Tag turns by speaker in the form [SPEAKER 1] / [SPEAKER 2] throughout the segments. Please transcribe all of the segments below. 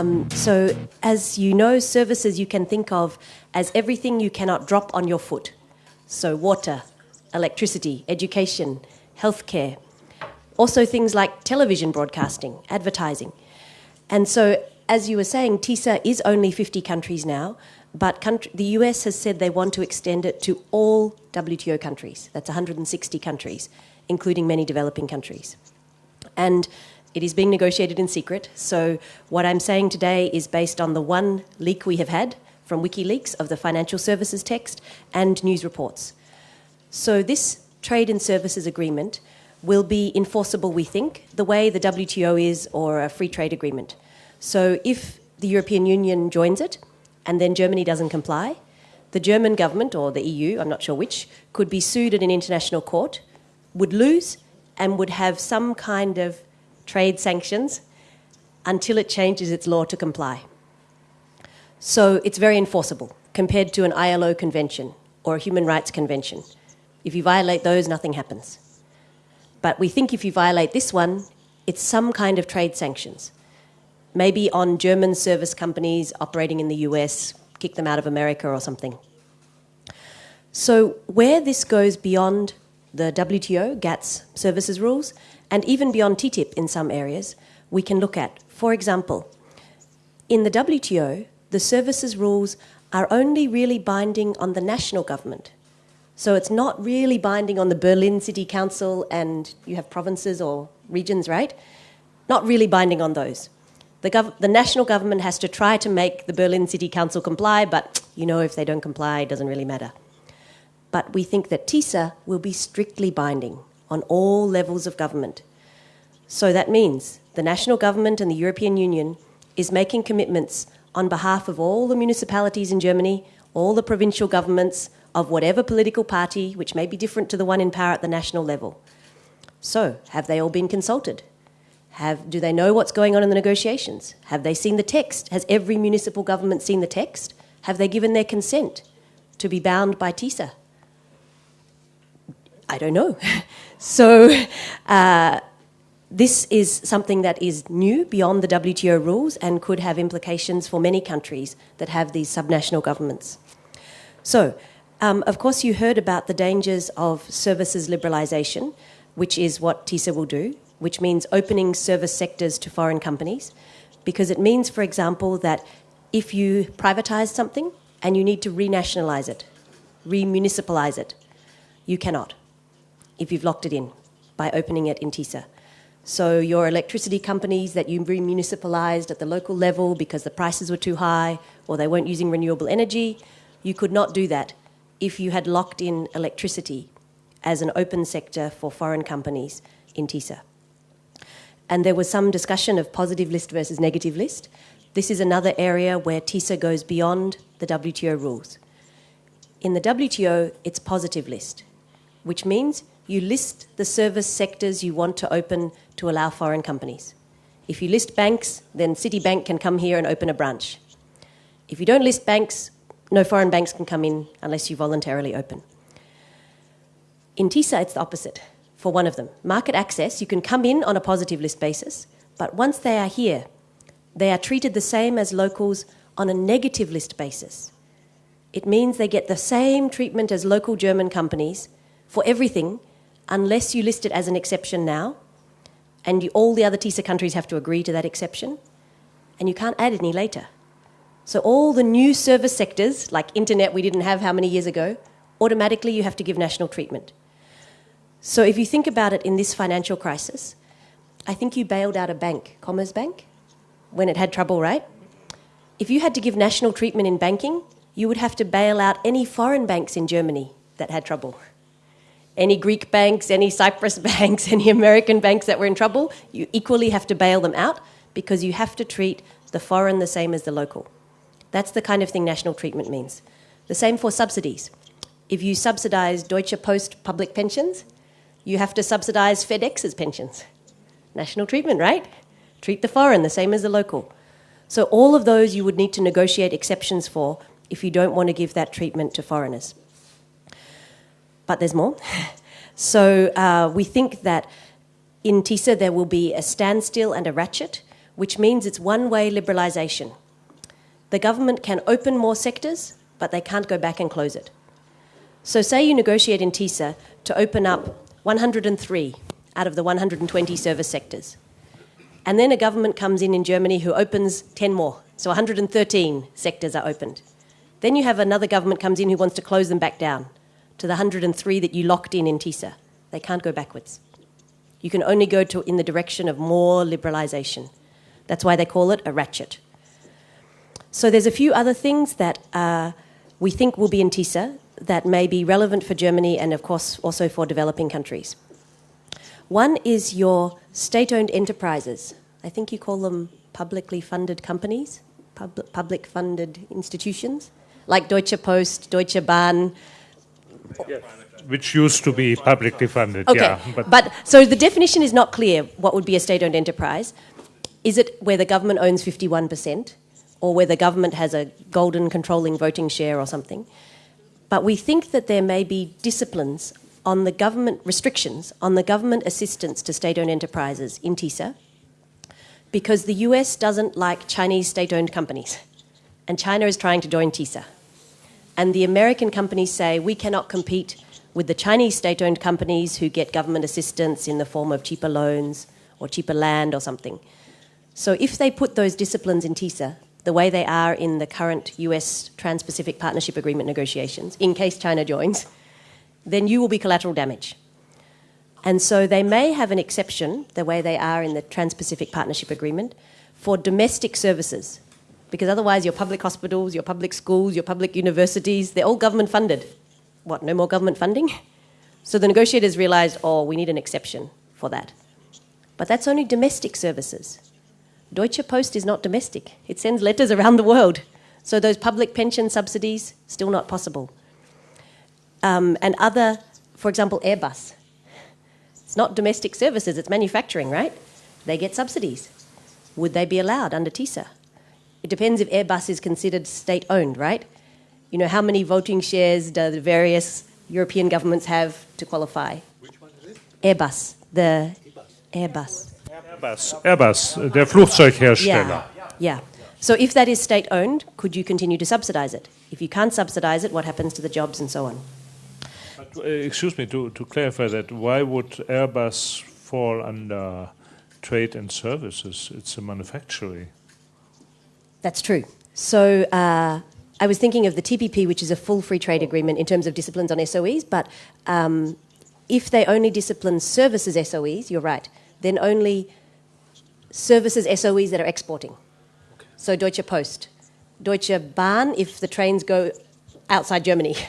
[SPEAKER 1] Um, so, as you know, services you can think of as everything you cannot drop on your foot. So, water, electricity, education, healthcare. Also, things like television broadcasting, advertising. And so, as you were saying, TISA is only 50 countries now, but country, the US has said they want to extend it to all WTO countries. That's 160 countries, including many developing countries. And it is being negotiated in secret. So, what I'm saying today is based on the one leak we have had from WikiLeaks of the financial services text and news reports. So, this trade and services agreement will be enforceable, we think, the way the WTO is or a free trade agreement. So, if the European Union joins it and then Germany doesn't comply, the German government or the EU, I'm not sure which, could be sued at an international court, would lose, and would have some kind of trade sanctions until it changes its law to comply. So it's very enforceable compared to an ILO convention or a human rights convention. If you violate those, nothing happens. But we think if you violate this one, it's some kind of trade sanctions. Maybe on German service companies operating in the US, kick them out of America or something. So, where this goes beyond the WTO, GATS services rules, and even beyond TTIP in some areas, we can look at. For example, in the WTO, the services rules are only really binding on the national government. So it's not really binding on the Berlin City Council and you have provinces or regions, right? Not really binding on those. The, the national government has to try to make the Berlin City Council comply, but you know, if they don't comply, it doesn't really matter. But we think that TISA will be strictly binding on all levels of government. So that means the national government and the European Union is making commitments on behalf of all the municipalities in Germany, all the provincial governments of whatever political party, which may be different to the one in power at the national level. So, have they all been consulted? Have, do they know what's going on in the negotiations? Have they seen the text? Has every municipal government seen the text? Have they given their consent to be bound by TISA? I don't know. so, uh, this is something that is new beyond the WTO rules and could have implications for many countries that have these subnational governments. So, um, of course, you heard about the dangers of services liberalisation, which is what TISA will do, which means opening service sectors to foreign companies, because it means, for example, that if you privatise something and you need to renationalise it, remunicipalise it, you cannot if you've locked it in by opening it in TISA. So your electricity companies that you remunicipalized at the local level because the prices were too high or they weren't using renewable energy, you could not do that if you had locked in electricity as an open sector for foreign companies in TISA. And there was some discussion of positive list versus negative list. This is another area where TISA goes beyond the WTO rules. In the WTO, it's positive list, which means you list the service sectors you want to open to allow foreign companies. If you list banks, then Citibank can come here and open a branch. If you don't list banks, no foreign banks can come in unless you voluntarily open. In TISA, it's the opposite for one of them. Market access, you can come in on a positive list basis, but once they are here, they are treated the same as locals on a negative list basis. It means they get the same treatment as local German companies for everything unless you list it as an exception now, and you, all the other TISA countries have to agree to that exception, and you can't add any later. So all the new service sectors, like internet we didn't have how many years ago, automatically you have to give national treatment. So if you think about it in this financial crisis, I think you bailed out a bank, Commerzbank, when it had trouble, right? If you had to give national treatment in banking, you would have to bail out any foreign banks in Germany that had trouble any Greek banks, any Cyprus banks, any American banks that were in trouble, you equally have to bail them out because you have to treat the foreign the same as the local. That's the kind of thing national treatment means. The same for subsidies. If you subsidize Deutsche Post public pensions, you have to subsidize FedEx's pensions. National treatment, right? Treat the foreign the same as the local. So, all of those you would need to negotiate exceptions for if you don't want to give that treatment to foreigners but there's more. so uh, we think that in TISA there will be a standstill and a ratchet, which means it's one way liberalisation. The government can open more sectors, but they can't go back and close it. So, say you negotiate in TISA to open up 103 out of the 120 service sectors. And then a government comes in in Germany who opens 10 more. So 113 sectors are opened. Then you have another government comes in who wants to close them back down to the 103 that you locked in in TISA. They can't go backwards. You can only go to, in the direction of more liberalisation. That's why they call it a ratchet. So there's a few other things that uh, we think will be in TISA that may be relevant for Germany and, of course, also for developing countries. One is your state owned enterprises. I think you call them publicly funded companies, pub- public funded institutions, like Deutsche Post, Deutsche Bahn.
[SPEAKER 2] Yes. Which used to be publicly funded,
[SPEAKER 1] Okay,
[SPEAKER 2] yeah.
[SPEAKER 1] but, so the definition is not clear what would be a state owned enterprise. Is it where the government owns 51%, or where the government has a golden controlling voting share or something? But we think that there may be disciplines on the government restrictions on the government assistance to state owned enterprises in TISA because the US doesn't like Chinese state owned companies. And China is trying to join TISA. And the American companies say we cannot compete with the Chinese state owned companies who get government assistance in the form of cheaper loans or cheaper land or something. So if they put those disciplines in TISA, the way they are in the current US Trans Pacific Partnership Agreement negotiations, in case China joins, then you will be collateral damage. And so they may have an exception, the way they are in the Trans Pacific Partnership Agreement, for domestic services. Because otherwise, your public hospitals, your public schools, your public universities, they're all government funded. What, no more government funding? So the negotiators realised, oh, we need an exception for that. But that's only domestic services. Deutsche Post is not domestic, it sends letters around the world. So those public pension subsidies, still not possible um, and other, for example, Airbus. It's not domestic services, it's manufacturing, right? They get subsidies. Would they be allowed under TISA? It depends if Airbus is considered state owned, right? You know, how many voting shares do the various European governments have to qualify?
[SPEAKER 3] Which one is it?
[SPEAKER 1] Airbus, the Airbus.
[SPEAKER 2] Airbus, Airbus, der Flugzeughersteller.
[SPEAKER 1] Yeah, yeah. So if that is state owned, could you continue to subsidize it? If you can't subsidize it, what happens to the jobs and so on?
[SPEAKER 2] Uh, excuse me, to, to clarify that, why would Airbus fall under trade and services? It's a manufacturing.
[SPEAKER 1] That's true. So uh, I was thinking of the TPP, which is a full free trade agreement in terms of disciplines on SOEs, but um, if they only discipline services SOEs, you're right, then only services SOEs that are exporting. Okay. So Deutsche Post, Deutsche Bahn, if the trains go outside Germany.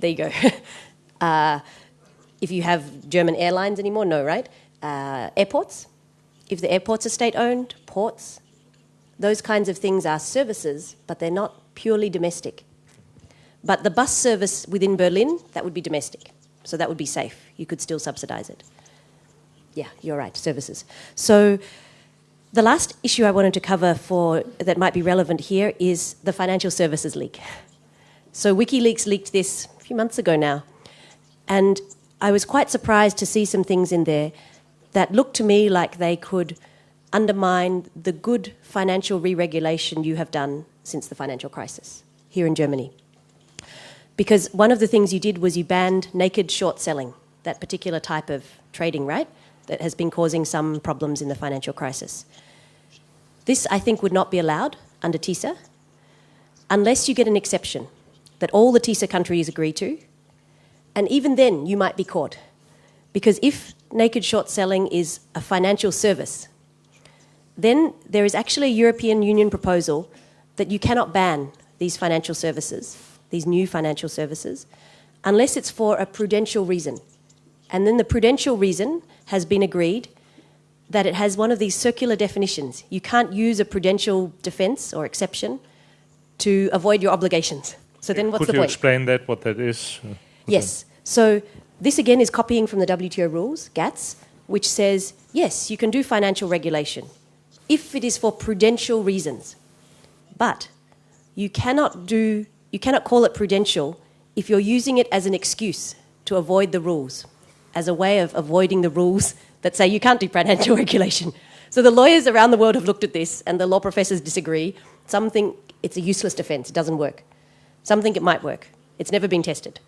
[SPEAKER 1] There you go. uh, if you have German airlines anymore, no, right? Uh, airports, if the airports are state owned, ports, those kinds of things are services, but they're not purely domestic. But the bus service within Berlin, that would be domestic. So that would be safe. You could still subsidize it. Yeah, you're right, services. So the last issue I wanted to cover for that might be relevant here is the financial services leak. So WikiLeaks leaked this a few months ago now. And I was quite surprised to see some things in there that looked to me like they could undermine the good financial re regulation you have done since the financial crisis here in Germany. Because one of the things you did was you banned naked short selling, that particular type of trading, right? That has been causing some problems in the financial crisis. This, I think, would not be allowed under TISA unless you get an exception that all the TISA countries agree to. And even then, you might be caught. Because if naked short selling is a financial service, then there is actually a European Union proposal that you cannot ban these financial services, these new financial services, unless it's for a prudential reason. And then the prudential reason has been agreed that it has one of these circular definitions. You can't use a prudential defense or exception to avoid your obligations. So then what's
[SPEAKER 2] Could
[SPEAKER 1] the
[SPEAKER 2] you explain that, what that is?
[SPEAKER 1] Yes. So this again is copying from the WTO rules, GATS, which says yes, you can do financial regulation if it is for prudential reasons. But you cannot do you cannot call it prudential if you're using it as an excuse to avoid the rules, as a way of avoiding the rules that say you can't do prudential regulation. So the lawyers around the world have looked at this, and the law professors disagree. Some think it's a useless defence, it doesn't work. Some think it might work. It's never been tested.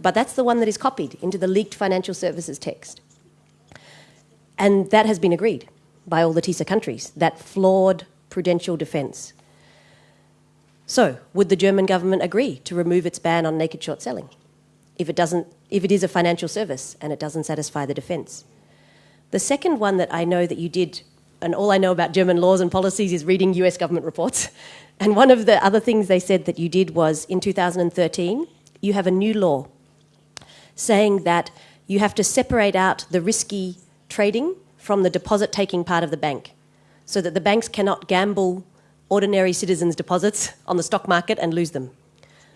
[SPEAKER 1] But that's the one that is copied into the leaked financial services text. And that has been agreed by all the TISA countries, that flawed prudential defence. So, would the German government agree to remove its ban on naked short selling if it, doesn't, if it is a financial service and it doesn't satisfy the defence? The second one that I know that you did, and all I know about German laws and policies is reading US government reports. And one of the other things they said that you did was in 2013, you have a new law saying that you have to separate out the risky trading from the deposit taking part of the bank so that the banks cannot gamble ordinary citizens' deposits on the stock market and lose them.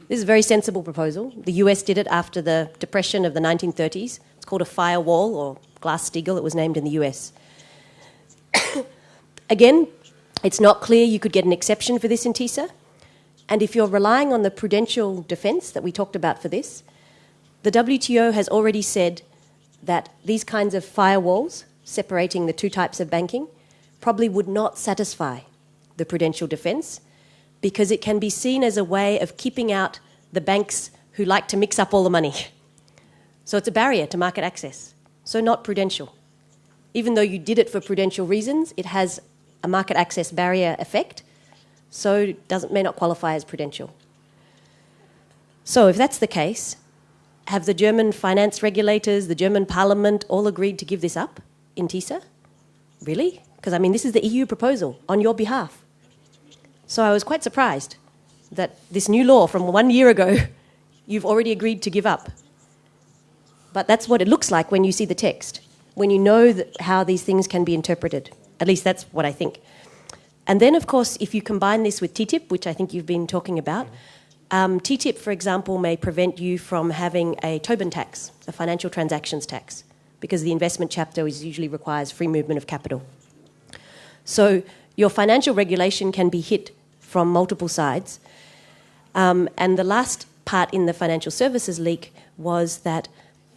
[SPEAKER 1] This is a very sensible proposal. The US did it after the depression of the 1930s. It's called a firewall or Glass-Steagall, it was named in the US. Again, it's not clear you could get an exception for this in TISA. And if you're relying on the prudential defence that we talked about for this, the WTO has already said that these kinds of firewalls separating the two types of banking probably would not satisfy the prudential defence because it can be seen as a way of keeping out the banks who like to mix up all the money. So it's a barrier to market access. So not prudential. Even though you did it for prudential reasons, it has a market access barrier effect, so doesn't may not qualify as prudential. So if that's the case, have the German finance regulators, the German parliament all agreed to give this up in TISA? Really? Because I mean, this is the EU proposal on your behalf. So I was quite surprised that this new law from one year ago, you've already agreed to give up. But that's what it looks like when you see the text, when you know how these things can be interpreted. At least that's what I think. And then, of course, if you combine this with TTIP, which I think you've been talking about, um, TTIP, for example, may prevent you from having a Tobin tax, a financial transactions tax, because the investment chapter is usually requires free movement of capital. So your financial regulation can be hit from multiple sides. Um, and the last part in the financial services leak was that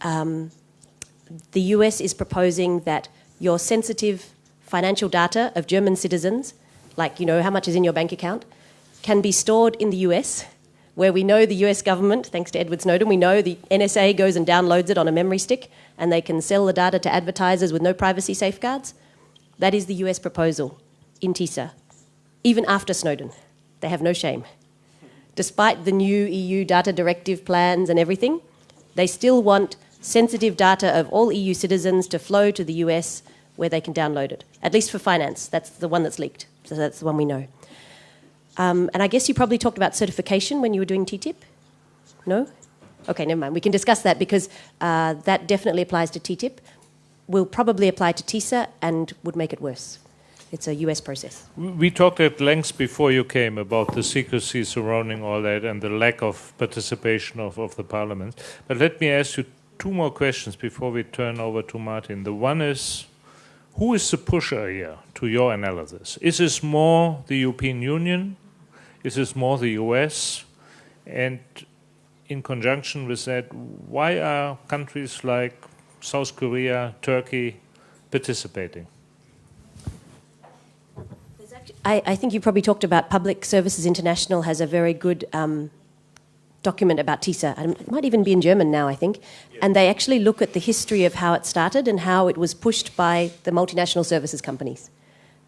[SPEAKER 1] um, the US is proposing that your sensitive financial data of German citizens, like you know how much is in your bank account, can be stored in the US, where we know the US government, thanks to Edward Snowden, we know the NSA goes and downloads it on a memory stick and they can sell the data to advertisers with no privacy safeguards. That is the US proposal in TISA, even after Snowden. They have no shame. Despite the new EU data directive plans and everything, they still want sensitive data of all EU citizens to flow to the US where they can download it, at least for finance. That's the one that's leaked, so that's the one we know. Um, and I guess you probably talked about certification when you were doing TTIP? No? Okay, never mind. We can discuss that because uh, that definitely applies to TTIP, will probably apply to TISA, and would make it worse. It's a US process.
[SPEAKER 2] We talked at length before you came about the secrecy surrounding all that and the lack of participation of, of the parliament. But let me ask you two more questions before we turn over to Martin. The one is who is the pusher here to your analysis? Is this more the European Union? This is this more the US? And in conjunction with that, why are countries like South Korea, Turkey participating?
[SPEAKER 1] I, I, think you probably talked about Public Services International has a very good um, document about TISA. It might even be in German now, I think. Yeah. And they actually look at the history of how it started and how it was pushed by the multinational services companies.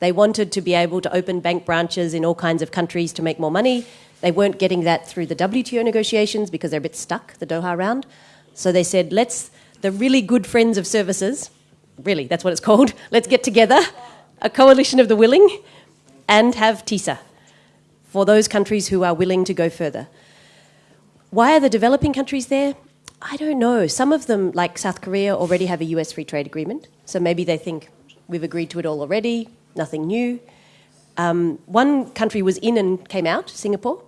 [SPEAKER 1] They wanted to be able to open bank branches in all kinds of countries to make more money. They weren't getting that through the WTO negotiations because they're a bit stuck, the Doha round. So they said, let's, the really good friends of services, really, that's what it's called, let's get together, a coalition of the willing, and have TISA for those countries who are willing to go further. Why are the developing countries there? I don't know. Some of them, like South Korea, already have a US free trade agreement. So maybe they think we've agreed to it all already, nothing new. Um, one country was in and came out, Singapore,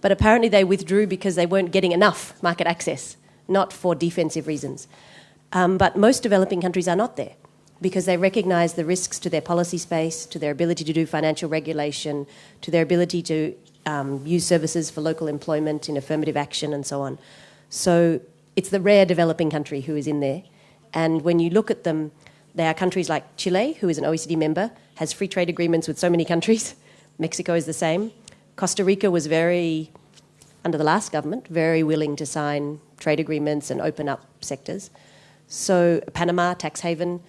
[SPEAKER 1] but apparently they withdrew because they weren't getting enough market access, not for defensive reasons. Um, but most developing countries are not there because they recognize the risks to their policy space, to their ability to do financial regulation, to their ability to um, use services for local employment in affirmative action and so on. So it's the rare developing country who is in there. And when you look at them, There are countries like Chile, who is an OECD member, has free trade agreements with so many countries. Mexico is the same. Costa Rica was very, under the last government, very willing to sign trade agreements and open up sectors. So, Panama, tax haven.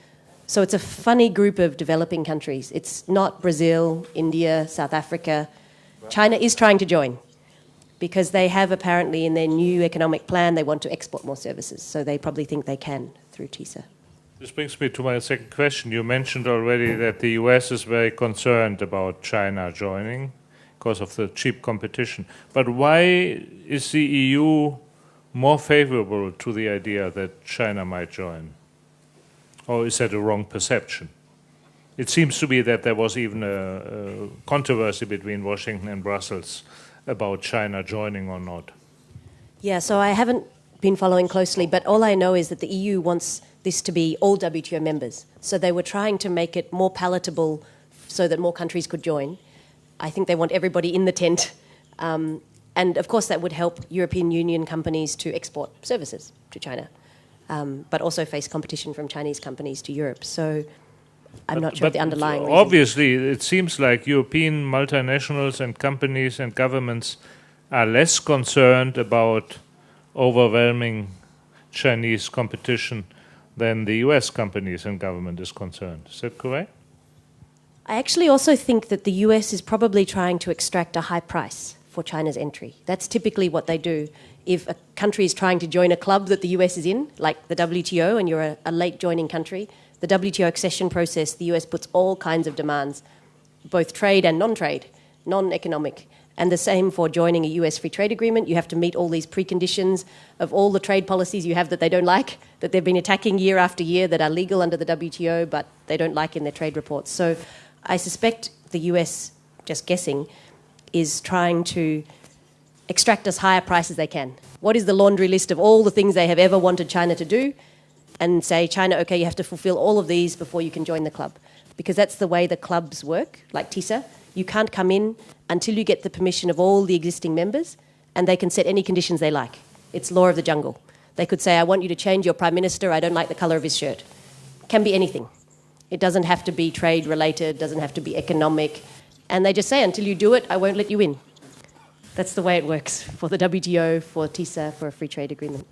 [SPEAKER 1] So, it's a funny group of developing countries. It's not Brazil, India, South Africa. China is trying to join because they have apparently in their new economic plan, they want to export more services. So, they probably think they can through TISA.
[SPEAKER 2] This brings me to my second question. You mentioned already that the US is very concerned about China joining because of the cheap competition. But why is the EU more favorable to the idea that China might join? Or is that a wrong perception? It seems to be that there was even a, a controversy between Washington and Brussels about China joining or not.
[SPEAKER 1] Yeah, so I haven't been following closely, but all I know is that the EU wants this to be all WTO members. So they were trying to make it more palatable so that more countries could join. I think they want everybody in the tent. Um, and of course, that would help European Union companies to export services to China, um, but also face competition from Chinese companies to Europe. So I'm
[SPEAKER 2] but,
[SPEAKER 1] not sure the underlying reason.
[SPEAKER 2] Obviously, it seems like European multinationals and companies and governments are less concerned about overwhelming Chinese competition than the US companies and government is concerned. Is that correct?
[SPEAKER 1] I actually also think that the US is probably trying to extract a high price for China's entry. That's typically what they do. If a country is trying to join a club that the US is in, like the WTO, and you're a, a late joining country, the WTO accession process, the US puts all kinds of demands, both trade and non trade, non economic. And the same for joining a US free trade agreement. You have to meet all these preconditions of all the trade policies you have that they don't like, that they've been attacking year after year, that are legal under the WTO, but they don't like in their trade reports. So I suspect the US, just guessing, is trying to extract as high a price as they can. What is the laundry list of all the things they have ever wanted China to do? And say, China, okay, you have to fulfill all of these before you can join the club. Because that's the way the clubs work, like TISA. You can't come in until you get the permission of all the existing members, and they can set any conditions they like. It's law of the jungle. They could say, I want you to change your prime minister, I don't like the colour of his shirt. Can be anything. It doesn't have to be trade related, doesn't have to be economic. And they just say, until you do it, I won't let you in. That's the way it works for the WTO, for TISA, for a free trade agreement.